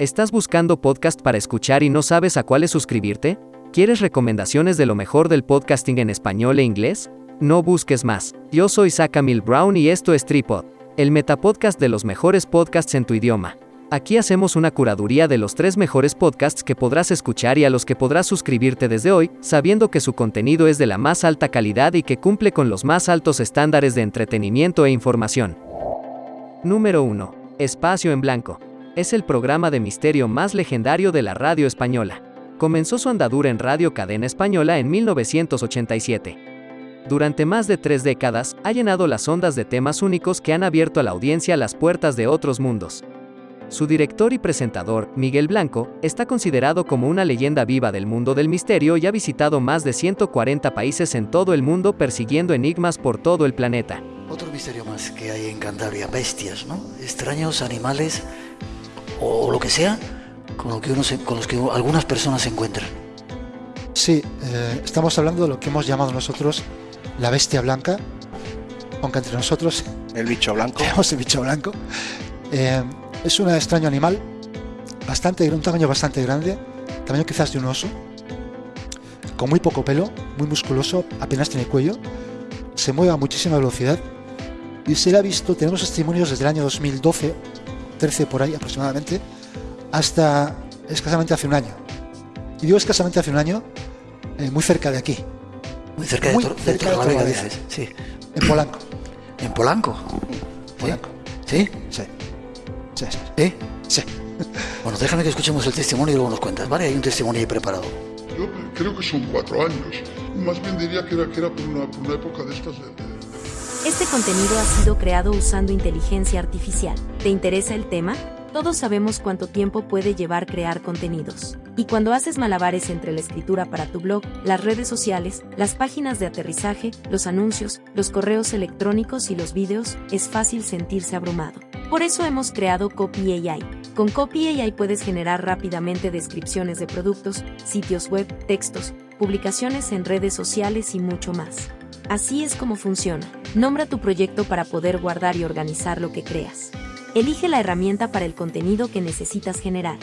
¿Estás buscando podcast para escuchar y no sabes a cuáles suscribirte? ¿Quieres recomendaciones de lo mejor del podcasting en español e inglés? No busques más. Yo soy Mil Brown y esto es Tripod, el metapodcast de los mejores podcasts en tu idioma. Aquí hacemos una curaduría de los tres mejores podcasts que podrás escuchar y a los que podrás suscribirte desde hoy, sabiendo que su contenido es de la más alta calidad y que cumple con los más altos estándares de entretenimiento e información. Número 1. Espacio en Blanco es el programa de misterio más legendario de la radio española. Comenzó su andadura en Radio Cadena Española en 1987. Durante más de tres décadas, ha llenado las ondas de temas únicos que han abierto a la audiencia las puertas de otros mundos. Su director y presentador, Miguel Blanco, está considerado como una leyenda viva del mundo del misterio y ha visitado más de 140 países en todo el mundo persiguiendo enigmas por todo el planeta. Otro misterio más que hay en Cantabria, bestias, ¿no? Extraños animales o lo que sea con, lo que uno con los que algunas personas se encuentran. Sí, eh, estamos hablando de lo que hemos llamado nosotros la bestia blanca, aunque entre nosotros... El bicho blanco. Tenemos el bicho blanco. Eh, es un extraño animal, bastante, un tamaño bastante grande, tamaño quizás de un oso, con muy poco pelo, muy musculoso, apenas tiene cuello, se mueve a muchísima velocidad y se le ha visto, tenemos testimonios desde el año 2012 13 por ahí aproximadamente, hasta escasamente hace un año. Y digo escasamente hace un año, eh, muy cerca de aquí. Muy cerca de, muy cerca de, Sí. En Polanco. ¿En Polanco? Polanco. ¿Sí? Sí. Sí. ¿Eh? Sí. Bueno, déjame que escuchemos el testimonio y luego nos cuentas, ¿vale? Hay un testimonio ahí preparado. Yo creo que son cuatro años. Más bien diría que era, que era por, una, una época de estas de este contenido ha sido creado usando inteligencia artificial. ¿Te interesa el tema? Todos sabemos cuánto tiempo puede llevar crear contenidos. Y cuando haces malabares entre la escritura para tu blog, las redes sociales, las páginas de aterrizaje, los anuncios, los correos electrónicos y los vídeos, es fácil sentirse abrumado. Por eso hemos creado Copy AI. Con Copy AI puedes generar rápidamente descripciones de productos, sitios web, textos, publicaciones en redes sociales y mucho más. Así es como funciona. Nombra tu proyecto para poder guardar y organizar lo que creas. Elige la herramienta para el contenido que necesitas generar.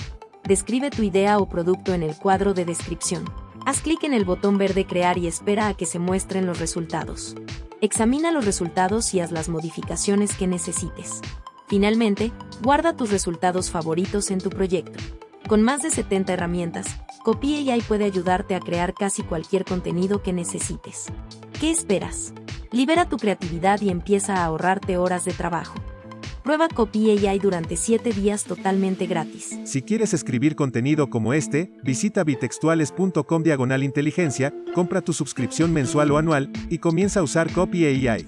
Describe tu idea o producto en el cuadro de descripción. Haz clic en el botón verde Crear y espera a que se muestren los resultados. Examina los resultados y haz las modificaciones que necesites. Finalmente, guarda tus resultados favoritos en tu proyecto. Con más de 70 herramientas, Copy AI puede ayudarte a crear casi cualquier contenido que necesites. ¿Qué esperas? Libera tu creatividad y empieza a ahorrarte horas de trabajo. Prueba Copy AI durante 7 días totalmente gratis. Si quieres escribir contenido como este, visita bitextuales.com diagonal inteligencia, compra tu suscripción mensual o anual y comienza a usar Copy AI.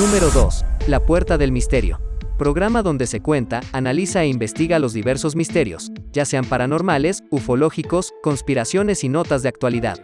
Número 2. La puerta del misterio programa donde se cuenta, analiza e investiga los diversos misterios, ya sean paranormales, ufológicos, conspiraciones y notas de actualidad.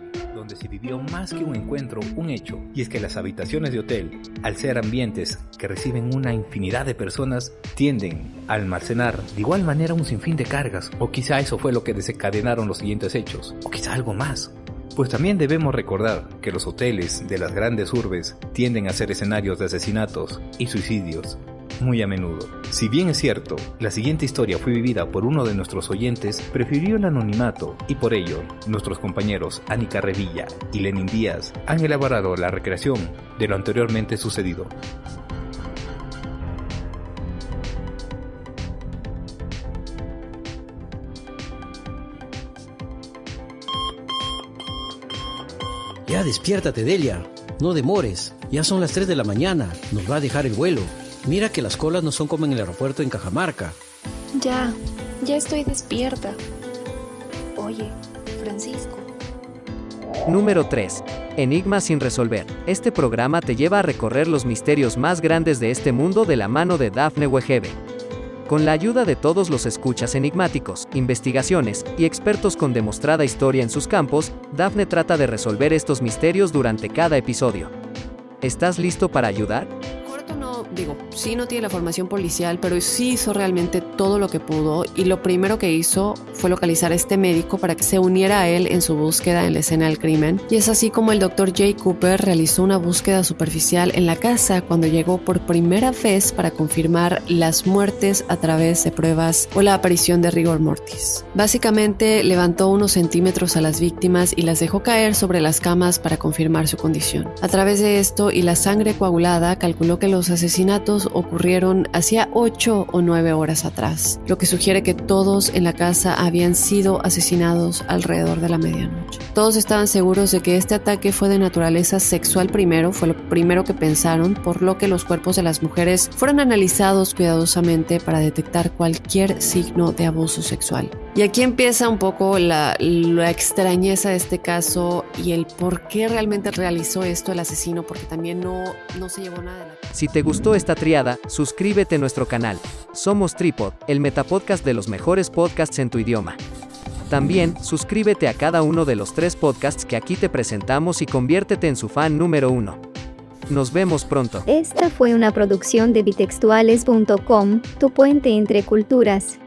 Donde se vivió más que un encuentro, un hecho, y es que las habitaciones de hotel, al ser ambientes que reciben una infinidad de personas, tienden a almacenar de igual manera un sinfín de cargas, o quizá eso fue lo que desencadenaron los siguientes hechos, o quizá algo más. Pues también debemos recordar que los hoteles de las grandes urbes tienden a ser escenarios de asesinatos y suicidios, muy a menudo. Si bien es cierto, la siguiente historia fue vivida por uno de nuestros oyentes, prefirió el anonimato y por ello, nuestros compañeros Anika Revilla y Lenin Díaz han elaborado la recreación de lo anteriormente sucedido. Ya despiértate, Delia. No demores. Ya son las 3 de la mañana. Nos va a dejar el vuelo. Mira que las colas no son como en el aeropuerto en Cajamarca. Ya, ya estoy despierta. Oye, Francisco. Número 3. Enigma sin resolver. Este programa te lleva a recorrer los misterios más grandes de este mundo de la mano de Daphne Wegebe. Con la ayuda de todos los escuchas enigmáticos, investigaciones y expertos con demostrada historia en sus campos, Daphne trata de resolver estos misterios durante cada episodio. ¿Estás listo para ayudar? Digo, sí no tiene la formación policial, pero sí hizo realmente todo lo que pudo y lo primero que hizo fue localizar a este médico para que se uniera a él en su búsqueda en la escena del crimen. Y es así como el doctor Jay Cooper realizó una búsqueda superficial en la casa cuando llegó por primera vez para confirmar las muertes a través de pruebas o la aparición de rigor mortis. Básicamente levantó unos centímetros a las víctimas y las dejó caer sobre las camas para confirmar su condición. A través de esto y la sangre coagulada calculó que los asesinatos ocurrieron hacía 8 o 9 horas atrás, lo que sugiere que todos en la casa habían sido asesinados alrededor de la medianoche. Todos estaban seguros de que este ataque fue de naturaleza sexual primero, fue lo primero que pensaron, por lo que los cuerpos de las mujeres fueron analizados cuidadosamente para detectar cualquier signo de abuso sexual. Y aquí empieza un poco la, la, extrañeza de este caso y el por qué realmente realizó esto el asesino, porque también no, no se llevó nada de la... Si te gustó esta triada, suscríbete a nuestro canal. Somos Tripod, el metapodcast de los mejores podcasts en tu idioma. También, suscríbete a cada uno de los tres podcasts que aquí te presentamos y conviértete en su fan número uno. Nos vemos pronto. Esta fue una producción de bitextuales.com, tu puente entre culturas.